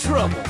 trouble.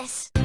this!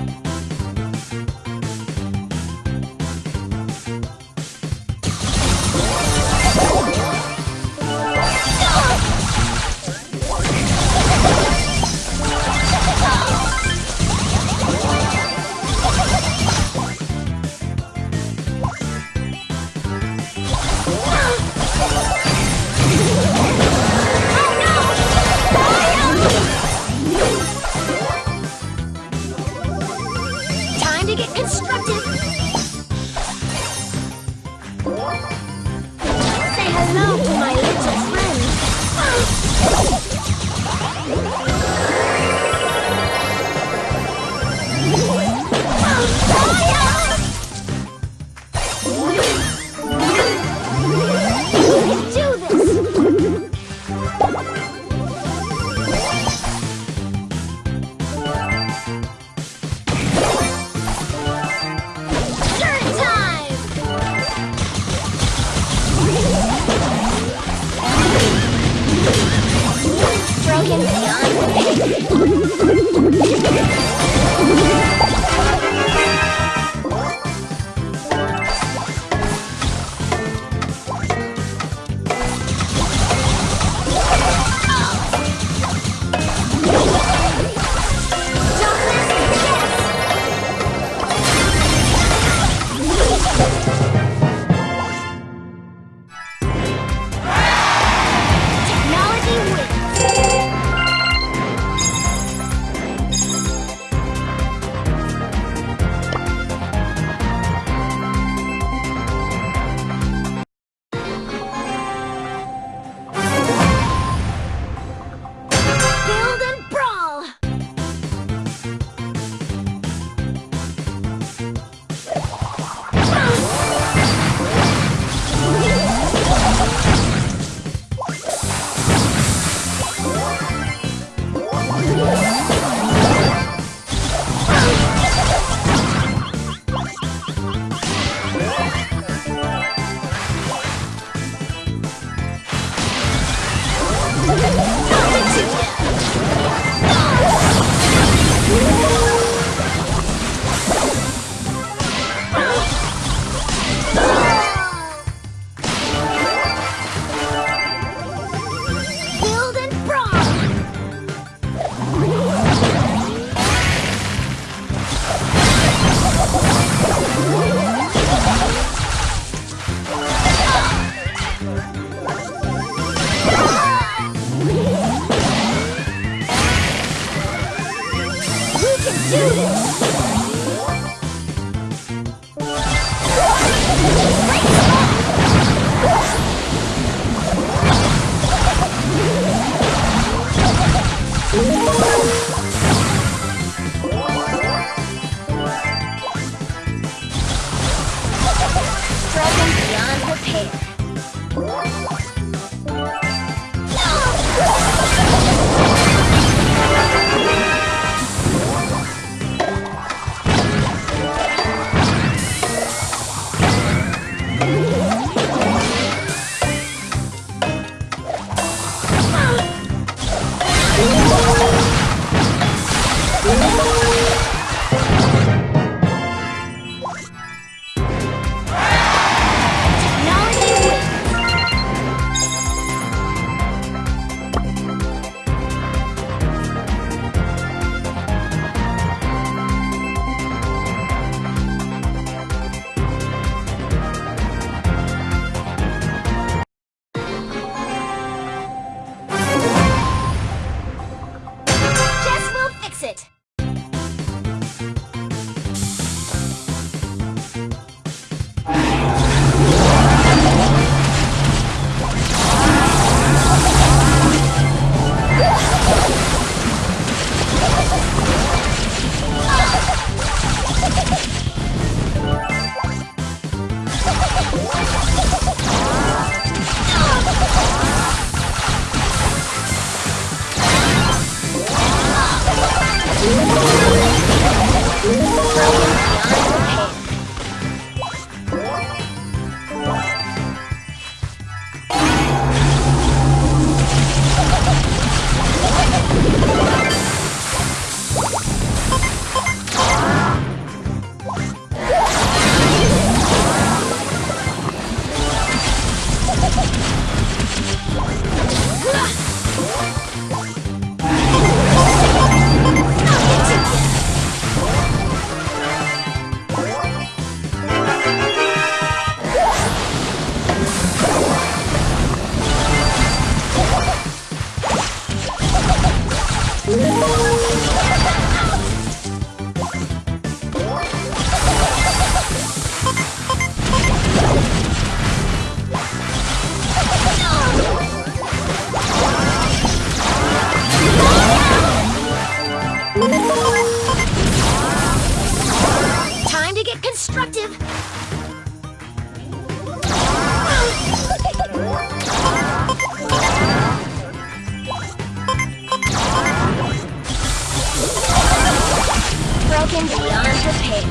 Broken beyond repair.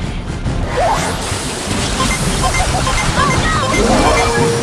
Oh no!